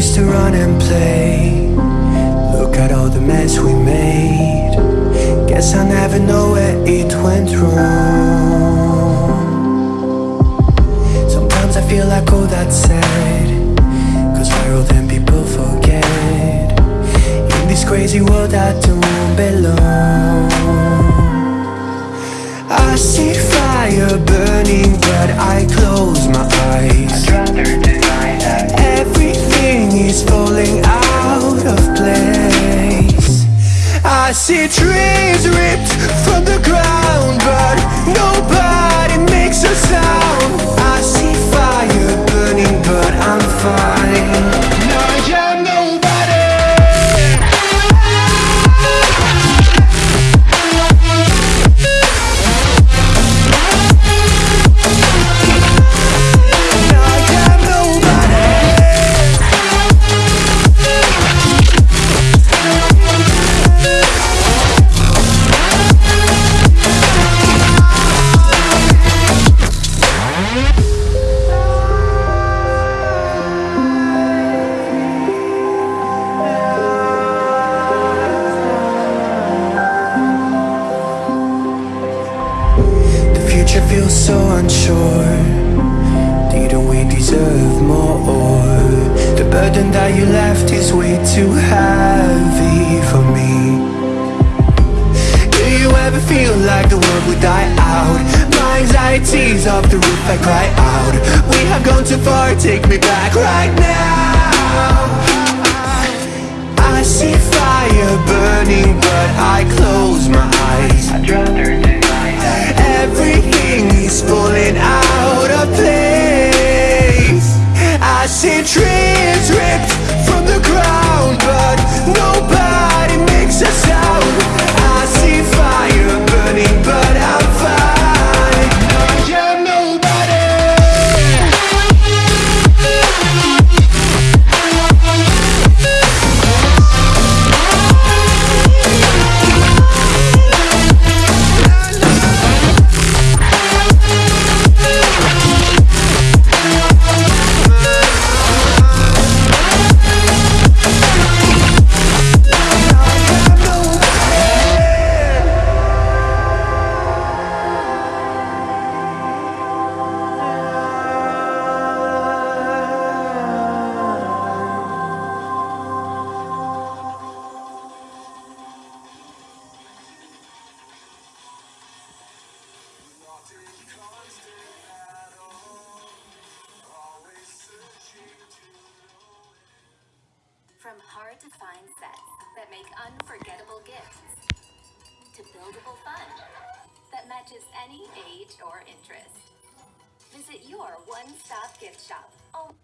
used to run and play. Look at all the mess we made. Guess I never know where it went wrong. Sometimes I feel like all that's sad Cause old and people forget? In this crazy world I don't belong. I see fire burning but I close falling out of place. I see trees ripped from the ground future feels so unsure. We deserve more? The burden that you left is way too heavy for me. Do you ever feel like the world would die anxiety's off the roof, I cry out. We have gone too far, take me back right now. I see fire burning, but I close my eyes. Everything is falling out of place. I see trees From hard to find sets that make unforgettable gifts to buildable fun that matches any age or interest. Visit your one stop gift shop. Oh.